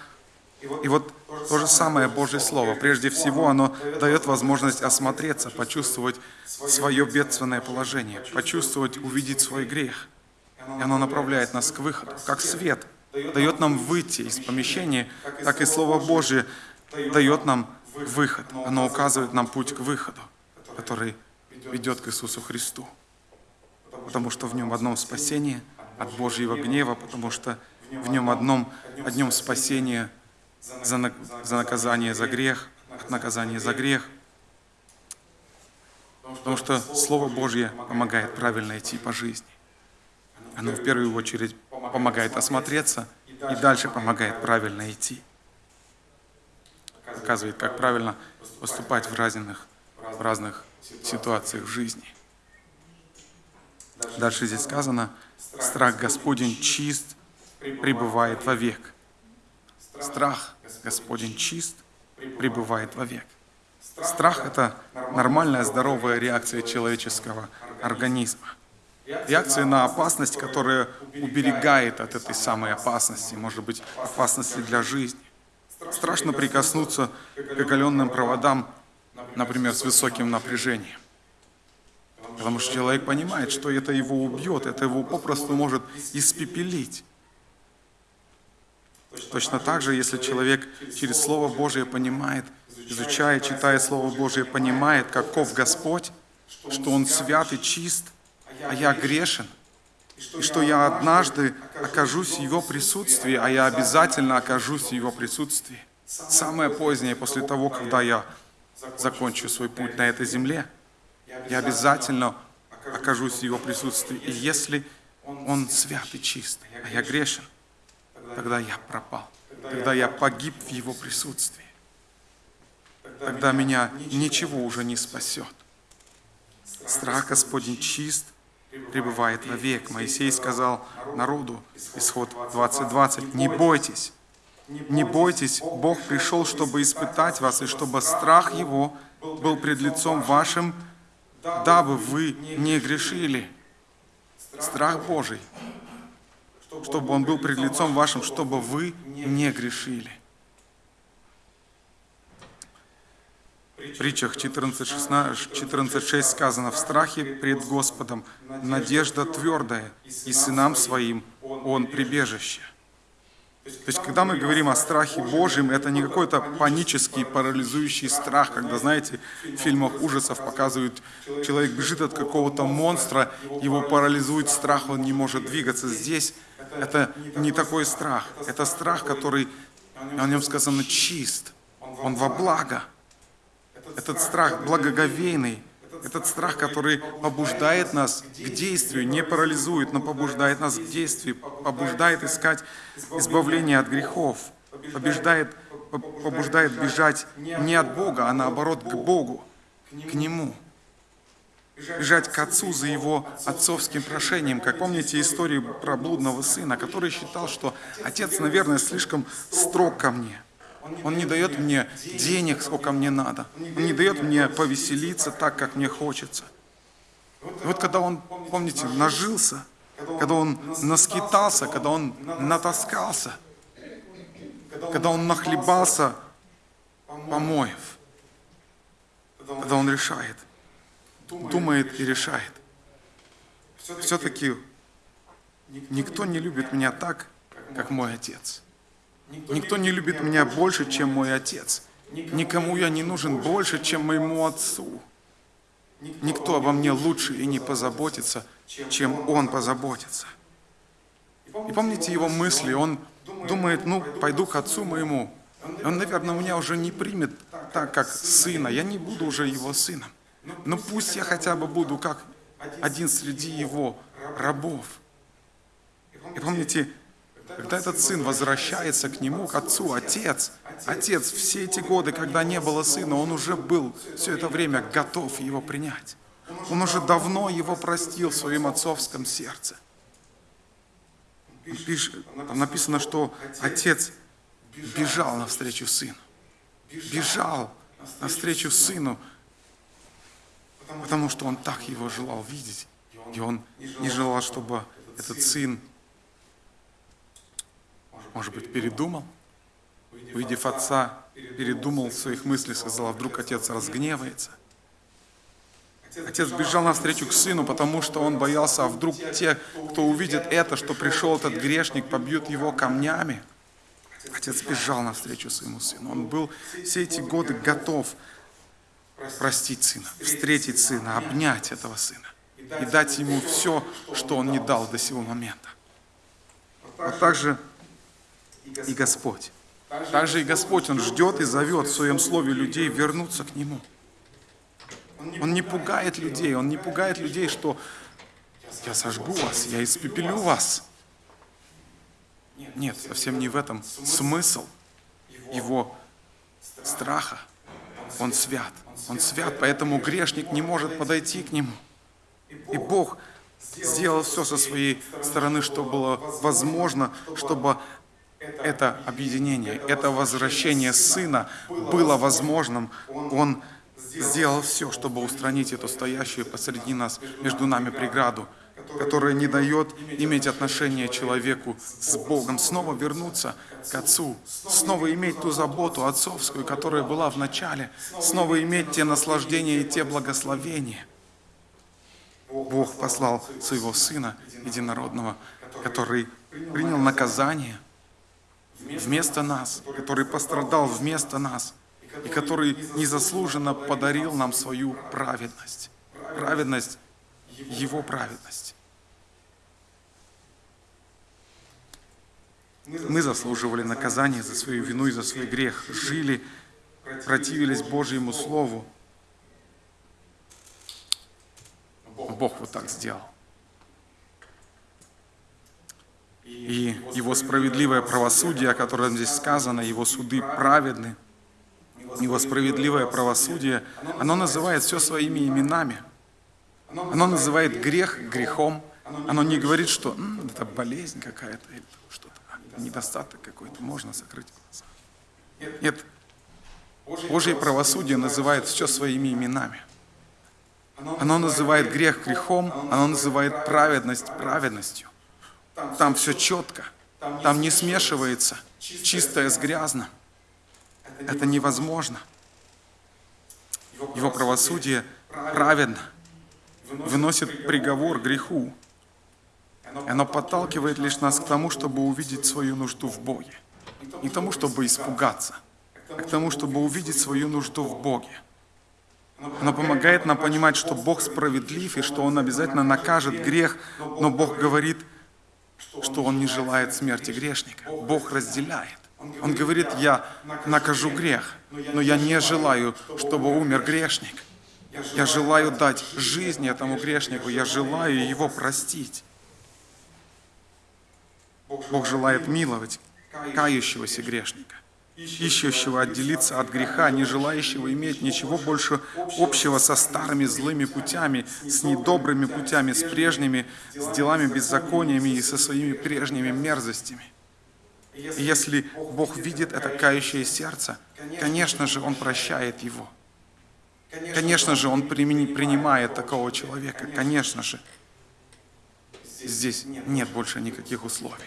И вот то же самое Божье Слово. Прежде всего, оно дает возможность осмотреться, почувствовать свое бедственное положение, почувствовать, увидеть свой грех. И оно направляет нас к выходу, как свет. Дает нам выйти из помещения, так и Слово Божье дает нам выход. Оно указывает нам путь к выходу, который ведет к Иисусу Христу. Потому что в нем одном спасение от Божьего гнева, потому что в нем одном, одним спасение за, на, за наказание за грех, от наказания за грех. Потому что Слово Божье помогает правильно идти по жизни. Оно в первую очередь помогает осмотреться и дальше помогает правильно идти. Показывает, как правильно поступать в разных, в разных ситуациях в жизни. Дальше здесь сказано, страх Господень чист, пребывает вовек. Страх Господень чист, пребывает вовек. Страх – это нормальная здоровая реакция человеческого организма. Реакция на опасность, которая уберегает от этой самой опасности, может быть, опасности для жизни. Страшно прикоснуться к оголенным проводам например, с высоким напряжением. Потому что человек понимает, что это его убьет, это его попросту может испепелить. Точно так же, если человек через Слово Божие понимает, изучая, читая Слово Божие, понимает, каков Господь, что Он свят и чист, а я грешен, и что я однажды окажусь в Его присутствии, а я обязательно окажусь в Его присутствии. Самое позднее, после того, когда я закончу свой путь на этой земле, я обязательно окажусь в Его присутствии. И если Он свят и чист, а я грешен, тогда я пропал, тогда я погиб в Его присутствии. Тогда меня ничего уже не спасет. Страх Господень чист, пребывает вовек. Моисей сказал народу, исход 20.20, не бойтесь, не бойтесь, Бог пришел, чтобы испытать вас, и чтобы страх Его был пред лицом вашим, дабы вы не грешили. Страх Божий, чтобы Он был пред лицом вашим, чтобы вы не грешили. В притчах 14.6 14, сказано, «В страхе пред Господом надежда твердая, и сынам своим Он прибежище». То есть, когда мы говорим о страхе Божьем, это не какой-то панический, парализующий страх, когда, знаете, в фильмах ужасов показывают, человек бежит от какого-то монстра, его парализует страх, он не может двигаться. Здесь это не такой страх. Это страх, который, о нем сказано, чист. Он во благо. Этот страх благоговейный, этот страх, который побуждает нас к действию, не парализует, но побуждает нас к действию, побуждает искать избавление от грехов, побеждает, побуждает бежать не от Бога, а наоборот к Богу, к Нему. Бежать к Отцу за Его отцовским прошением. Как помните историю про блудного сына, который считал, что Отец, наверное, слишком строг ко мне – он не дает мне денег, сколько мне надо. Он не дает мне повеселиться так, как мне хочется. И вот когда он, помните, нажился, когда он наскитался, когда он натаскался, когда он нахлебался помоев, когда он решает, думает и решает. Все-таки никто не любит меня так, как мой отец. Никто не любит меня больше, чем мой отец. Никому я не нужен больше, чем моему отцу. Никто обо мне лучше и не позаботится, чем он позаботится. И помните его мысли, он думает, ну, пойду к отцу моему. Он, наверное, меня уже не примет так, как сына. Я не буду уже его сыном. Но пусть я хотя бы буду как один среди его рабов. И помните, когда этот сын возвращается к нему, к отцу, отец, отец, все эти годы, когда не было сына, он уже был все это время готов его принять. Он уже давно его простил в своем отцовском сердце. Там написано, что отец бежал навстречу сыну. Бежал навстречу сыну, потому что он так его желал видеть. И он не желал, чтобы этот сын может быть, передумал? Увидев отца, передумал в своих мыслях, сказал, а вдруг отец разгневается. Отец бежал навстречу к сыну, потому что он боялся, а вдруг те, кто увидит это, что пришел этот грешник, побьют его камнями. Отец бежал навстречу своему сыну. Он был все эти годы готов простить сына, встретить сына, обнять этого сына и дать ему все, что он не дал до сего момента. А также и Господь. Также и Господь, Он ждет и зовет в Своем Слове людей вернуться к Нему. Он не пугает людей, Он не пугает людей, что я сожгу вас, я испепелю вас. Нет, совсем не в этом смысл его страха. Он свят. Он свят, поэтому грешник не может подойти к нему. И Бог сделал все со своей стороны, что было возможно, чтобы это объединение, это возвращение Сына было возможным. Он сделал все, чтобы устранить эту стоящую посреди нас, между нами преграду, которая не дает иметь отношение человеку с Богом, снова вернуться к Отцу, снова иметь ту заботу отцовскую, которая была в начале, снова иметь те наслаждения и те благословения. Бог послал своего Сына Единородного, который принял наказание, вместо нас, который пострадал вместо нас, и который незаслуженно подарил нам свою праведность. праведность Его праведность. Мы заслуживали наказания за свою вину и за свой грех, жили, противились Божьему Слову. Бог вот так сделал. И Его справедливое правосудие, о котором здесь сказано, Его суды праведны, Его справедливое правосудие, оно называет все своими именами. Оно называет грех грехом. Оно не говорит, что «М, это болезнь какая-то или что-то, недостаток какой-то, можно закрыть глаза. Нет, Божье правосудие называет все своими именами. Оно называет грех грехом, оно называет праведность праведностью. Там все четко, там не смешивается чистое с грязным. Это невозможно. Его правосудие праведно, выносит приговор греху. Оно подталкивает лишь нас к тому, чтобы увидеть свою нужду в Боге. Не тому, чтобы испугаться, а к тому, чтобы увидеть свою нужду в Боге. Оно помогает нам понимать, что Бог справедлив и что Он обязательно накажет грех, но Бог говорит, что Он не желает смерти грешника. Бог разделяет. Он говорит, я накажу грех, но я не желаю, чтобы умер грешник. Я желаю дать жизнь этому грешнику, я желаю его простить. Бог желает миловать кающегося грешника, ищущего отделиться от греха, не желающего иметь ничего больше общего со старыми злыми путями, с недобрыми путями, с прежними, с делами беззакониями и со своими прежними мерзостями. И если Бог видит это кающее сердце, конечно же, Он прощает его. Конечно же, Он принимает такого человека. Конечно же, здесь нет больше никаких условий.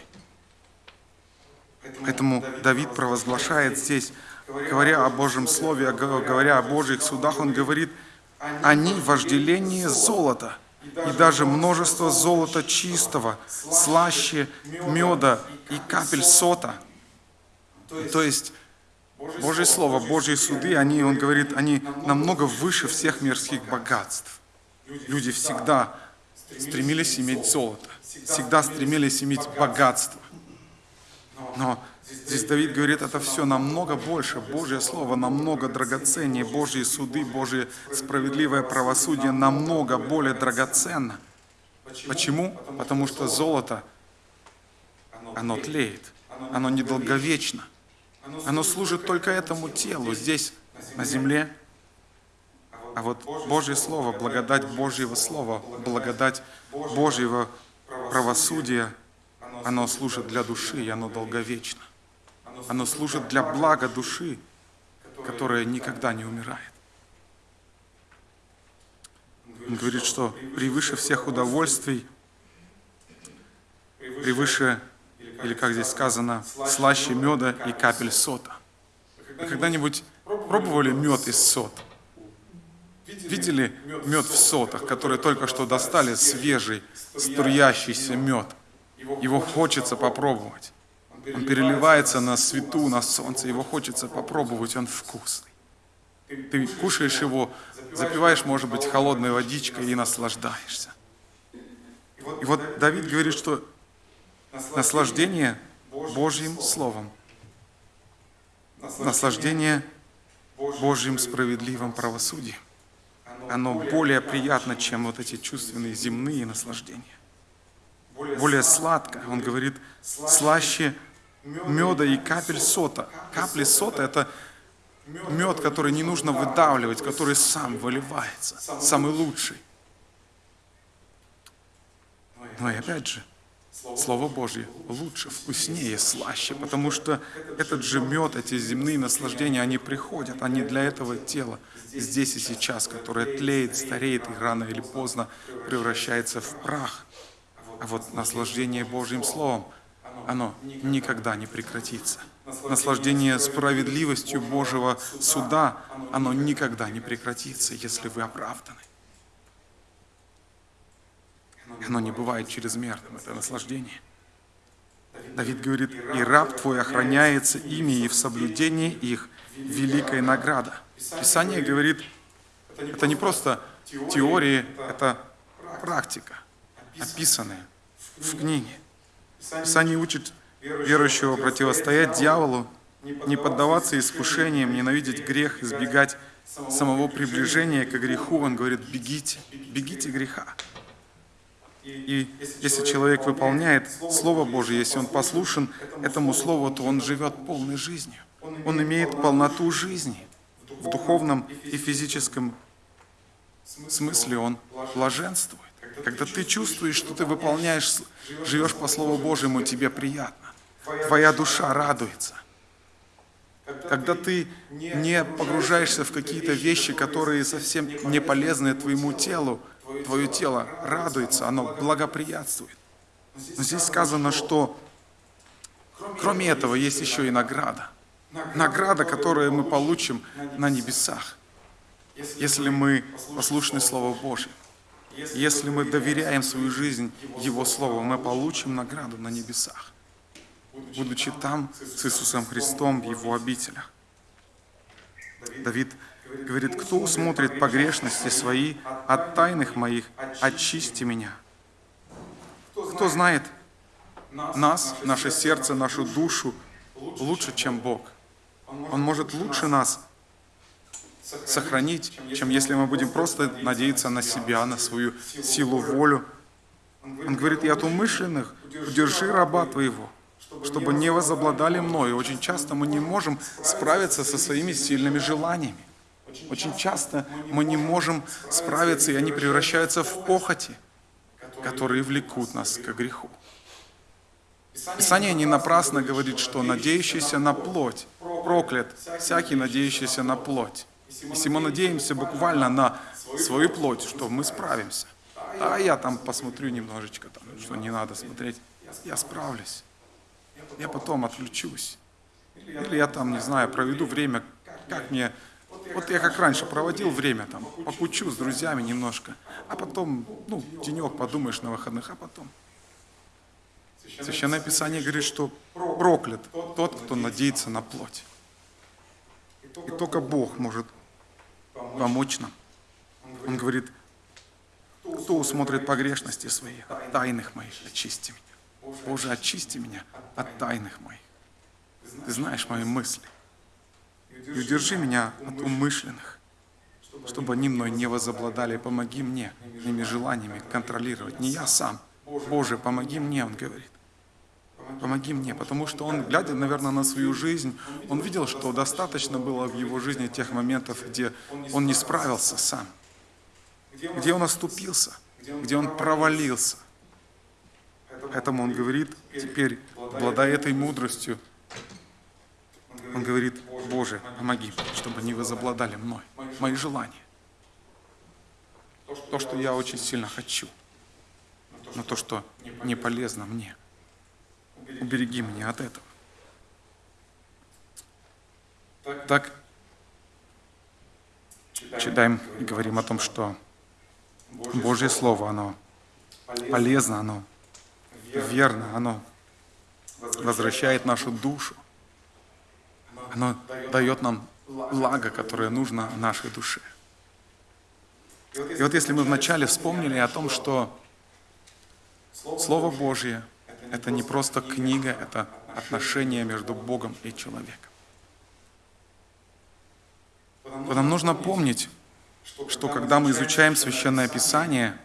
Поэтому Давид провозглашает здесь, говоря о Божьем Слове, говоря о Божьих судах, он говорит, они вожделение золота, и даже множество золота чистого, слаще меда и капель сота. То есть Божье Слово, Божьи суды, они, он говорит, они намного выше всех мирских богатств. Люди всегда стремились иметь золото, всегда стремились иметь богатство. Но здесь Давид говорит, это все намного больше. Божье Слово намного драгоценнее. Божьи суды, Божье справедливое правосудие намного более драгоценно. Почему? Потому что золото, оно тлеет, оно недолговечно. Оно служит только этому телу здесь, на земле. А вот Божье Слово, благодать Божьего Слова, благодать Божьего правосудия, оно служит для души, и оно долговечно. Оно служит для блага души, которая никогда не умирает. Он говорит, что превыше всех удовольствий, превыше, или как здесь сказано, слаще меда и капель сота. Вы когда-нибудь пробовали мед из сота? Видели мед в сотах, который только что достали, свежий, струящийся мед? Его хочется попробовать. Он переливается на свету, на солнце, его хочется попробовать, он вкусный. Ты кушаешь его, запиваешь, может быть, холодной водичкой и наслаждаешься. И вот Давид говорит, что наслаждение Божьим Словом, наслаждение Божьим справедливым правосудием, оно более приятно, чем вот эти чувственные земные наслаждения. Более сладко, он говорит, слаще меда и капель сота. Капли сота – это мед, который не нужно выдавливать, который сам выливается, самый лучший. Но и опять же, Слово Божье лучше, вкуснее, слаще, потому что этот же мед, эти земные наслаждения, они приходят, они для этого тела здесь и сейчас, которое тлеет, стареет и рано или поздно превращается в прах. А вот наслаждение Божьим Словом, оно никогда не прекратится. Наслаждение справедливостью Божьего суда, оно никогда не прекратится, если вы оправданы. Оно не бывает чрезмерным, это наслаждение. Давид говорит, и раб твой охраняется ими, и в соблюдении их великая награда. Писание говорит, Это не просто теории, это практика, описанная в книге. Писание учит верующего противостоять дьяволу, не поддаваться искушениям, ненавидеть грех, избегать самого приближения к греху. Он говорит, бегите, бегите греха. И если человек выполняет Слово Божье, если он послушен этому Слову, то он живет полной жизнью. Он имеет полноту жизни. В духовном и физическом смысле он блаженствует. Когда ты чувствуешь, что ты выполняешь, живешь по Слову Божьему, тебе приятно. Твоя душа радуется. Когда ты не погружаешься в какие-то вещи, которые совсем не полезны твоему телу, твое тело радуется, оно благоприятствует. Но здесь сказано, что кроме этого есть еще и награда. Награда, которую мы получим на небесах, если мы послушны Слову Божьему. Если мы доверяем свою жизнь Его Слову, мы получим награду на небесах, будучи там с Иисусом Христом в Его обителях. Давид говорит, кто усмотрит погрешности свои от тайных моих, очисти меня. Кто знает нас, наше сердце, нашу душу лучше, чем Бог. Он может лучше нас сохранить, чем если мы будем просто надеяться на себя, на свою силу, волю. Он говорит, и от умышленных удержи раба твоего, чтобы не возобладали мною. Очень часто мы не можем справиться со своими сильными желаниями. Очень часто мы не можем справиться, и они превращаются в похоти, которые влекут нас к греху. Писание не напрасно говорит, что надеющийся на плоть проклят, всякий надеющийся на плоть. Если мы надеемся буквально на свою плоть, что мы справимся, а я там посмотрю немножечко, там, что не надо смотреть, я справлюсь. Я потом отключусь. Или я там, не знаю, проведу время, как мне... Вот я как раньше проводил время, там, покучу с друзьями немножко, а потом, ну, денек подумаешь на выходных, а потом... Священное Писание говорит, что проклят тот, кто надеется на плоть. И только Бог может помочь нам. Он говорит, кто усмотрит погрешности свои, от тайных моих очисти меня. Боже, очисти меня от тайных моих. Ты знаешь мои мысли. И удержи меня от умышленных, чтобы они мной не возобладали. Помоги мне моими желаниями контролировать. Не я сам. Боже, помоги мне, он говорит. Помоги мне, потому что он, глядя, наверное, на свою жизнь, он видел, что достаточно было в его жизни тех моментов, где он не справился сам, где он оступился, где он провалился. Поэтому он говорит, теперь, обладая этой мудростью, он говорит, Боже, помоги, чтобы не возобладали мной, мои желания. То, что я очень сильно хочу, но то, что не полезно мне – убереги меня от этого. Так, читаем и говорим о том, что Божье Слово, оно полезно, оно верно, оно возвращает нашу душу. Оно дает нам благо, которое нужно нашей душе. И вот если мы вначале вспомнили о том, что Слово Божье – это не просто книга, это отношение между Богом и человеком. нам нужно помнить, что когда мы изучаем Священное Писание,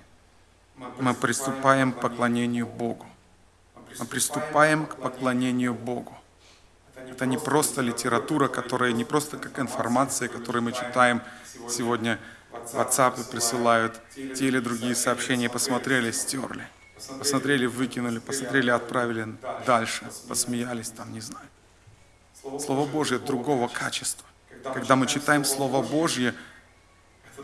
мы приступаем к поклонению Богу. Мы приступаем к поклонению Богу. Это не просто литература, которая не просто как информация, которую мы читаем сегодня в WhatsApp присылают те или другие сообщения, посмотрели, стерли. Посмотрели, выкинули, посмотрели, отправили дальше, посмеялись там, не знаю. Слово Божье другого качества. Когда мы читаем Слово Божье,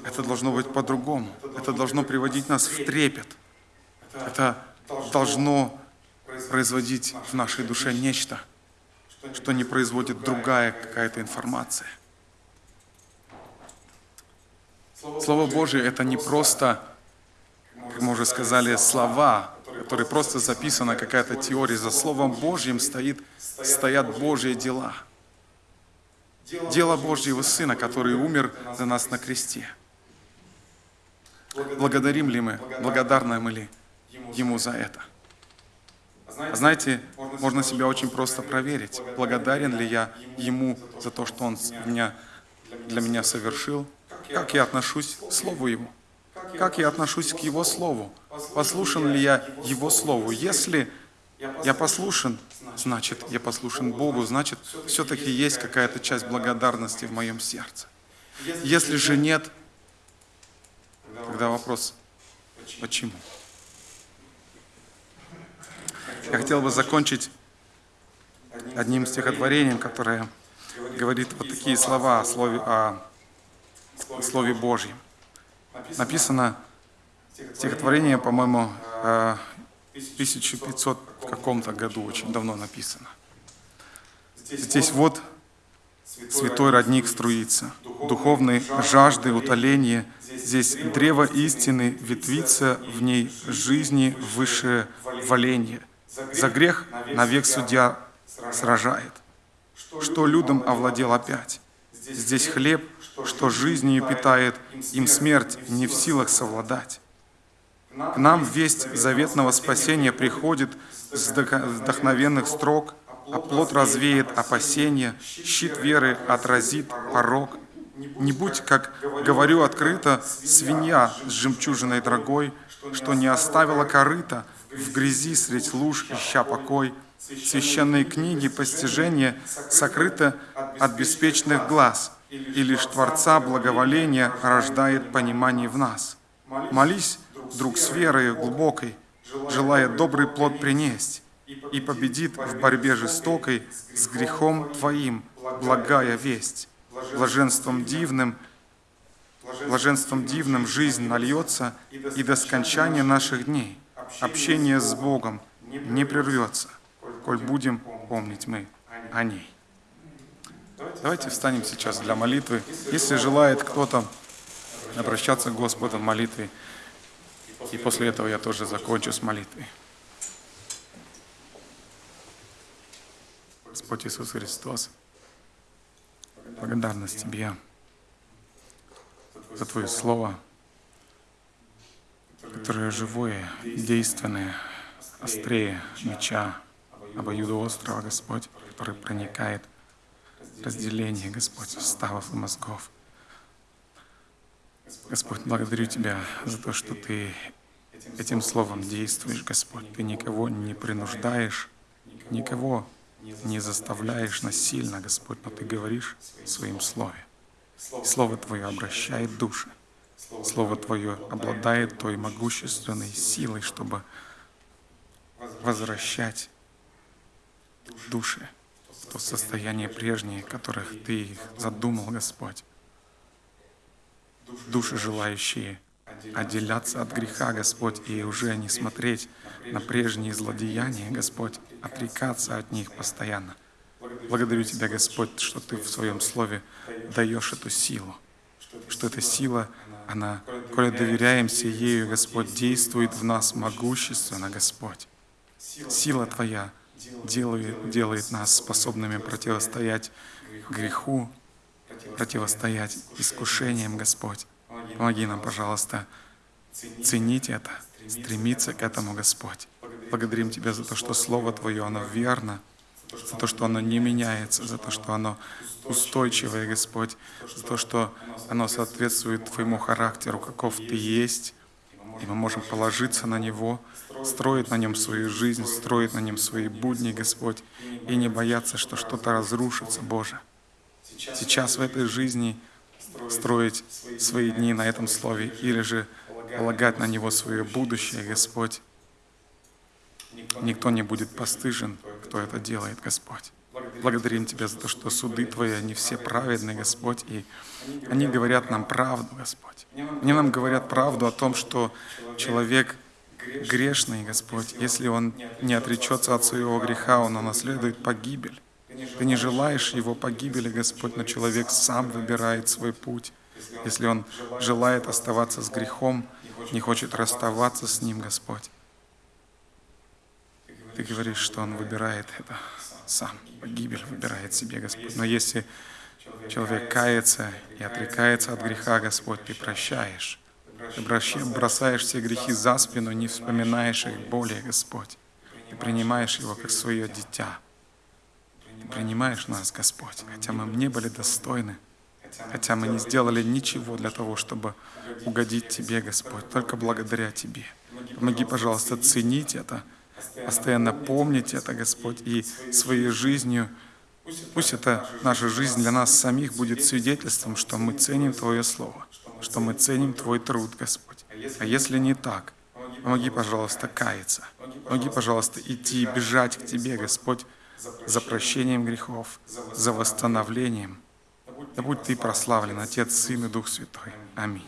это должно быть по-другому. Это должно приводить нас в трепет. Это должно производить в нашей душе нечто, что не производит другая какая-то информация. Слово Божье – это не просто как мы уже сказали, слова, которые просто записана какая-то теория. За Словом Божьим стоит, стоят Божьи дела. Дело Божьего Сына, который умер за нас на кресте. Благодарим ли мы, благодарны мы ли Ему за это? А Знаете, можно себя очень просто проверить, благодарен ли я Ему за то, что Он меня, для меня совершил, как я отношусь к Слову Его, как я отношусь к Его Слову, послушан ли я Его Слову. Если я послушен, значит, я послушен Богу, значит, все-таки есть какая-то часть благодарности в моем сердце. Если же нет, тогда вопрос, почему? Я хотел бы закончить одним стихотворением, которое говорит вот такие слова о Слове, о Слове Божьем. Написано стихотворение, по-моему, э, в 1500 каком-то году, очень давно написано. Здесь вот святой родник струится, духовной жажды утоления. Здесь древо истины ветвится, в ней жизни высшее валение. За грех навек судья сражает. Что людям овладел опять? Здесь хлеб, что жизнью питает, им смерть не в силах совладать. К нам весть заветного спасения приходит с вдох- вдохновенных строк, а плод развеет опасения, щит веры отразит порог. Не будь, как говорю открыто, свинья с жемчужиной дорогой, что не оставила корыта в грязи средь луж, ища покой. Священные книги постижения сокрыты от беспечных глаз, и лишь Творца благоволения рождает понимание в нас. Молись, друг, с верой глубокой, желая добрый плод принесть, и победит в борьбе жестокой с грехом Твоим благая весть. Блаженством дивным, блаженством дивным жизнь нальется, и до скончания наших дней общение с Богом не прервется, коль будем помнить мы о ней. Давайте встанем сейчас для молитвы. Если желает кто-то обращаться к Господу в молитве, и после этого я тоже закончу с молитвой. Господь Иисус Христос, благодарность Тебе за Твое Слово, которое живое, действенное, острее меча, обоюдоострого, Господь, который проникает в разделение, Господь, ставов и мозгов. Господь, благодарю Тебя за то, что Ты этим словом действуешь, Господь. Ты никого не принуждаешь, никого не заставляешь насильно, Господь, но Ты говоришь в Своем Слове. Слово Твое обращает души. Слово Твое обладает той могущественной силой, чтобы возвращать души то состояние прежнее, которых Ты задумал, Господь. Души, желающие отделяться от греха, Господь, и уже не смотреть на прежние злодеяния, Господь, отрекаться от них постоянно. Благодарю Тебя, Господь, что Ты в Своем Слове даешь эту силу, что эта сила, она, коли доверяемся ею, Господь, действует в нас могущественно, Господь. Сила Твоя делает, делает нас способными противостоять греху, противостоять искушениям, Господь. Помоги нам, пожалуйста, ценить это, стремиться к этому, Господь. Благодарим Тебя за то, что Слово Твое, оно верно, за то, что оно не меняется, за то, что оно устойчивое, Господь, за то, что оно соответствует Твоему характеру, каков Ты есть, и мы можем положиться на Него, строить на Нем свою жизнь, строить на Нем свои будни, Господь, и не бояться, что что-то разрушится, Боже. Сейчас в этой жизни строить свои дни на этом Слове или же полагать на Него свое будущее, Господь. Никто не будет постыжен, кто это делает, Господь. Благодарим Тебя за то, что суды Твои, они все праведны, Господь, и они говорят нам правду, Господь. Они нам говорят правду о том, что человек грешный, Господь, если он не отречется от своего греха, он унаследует погибель. Ты не желаешь его погибели, Господь, но человек сам выбирает свой путь. Если он желает оставаться с грехом, не хочет расставаться с ним, Господь. Ты говоришь, что он выбирает это сам, погибель выбирает себе, Господь. Но если человек кается и отрекается от греха, Господь, Ты прощаешь бросаешь все грехи за спину, не вспоминаешь их более, Господь. Ты принимаешь его как свое дитя. Ты принимаешь нас, Господь, хотя мы не были достойны, хотя мы не сделали ничего для того, чтобы угодить Тебе, Господь, только благодаря Тебе. Помоги, пожалуйста, ценить это, постоянно помнить это, Господь, и своей жизнью Пусть это наша жизнь для нас самих будет свидетельством, что мы ценим Твое Слово, что мы ценим Твой труд, Господь. А если не так, помоги, пожалуйста, каяться. Помоги, пожалуйста, идти и бежать к Тебе, Господь, за прощением грехов, за восстановлением. Да будь Ты прославлен, Отец, Сын и Дух Святой. Аминь.